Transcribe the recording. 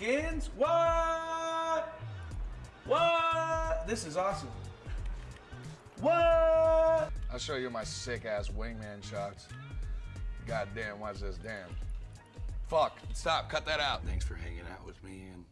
skins? What? What? This is awesome. What? I'll show you my sick ass wingman shots. God damn, watch this, damn. Fuck, stop, cut that out. Thanks for hanging out with me, and.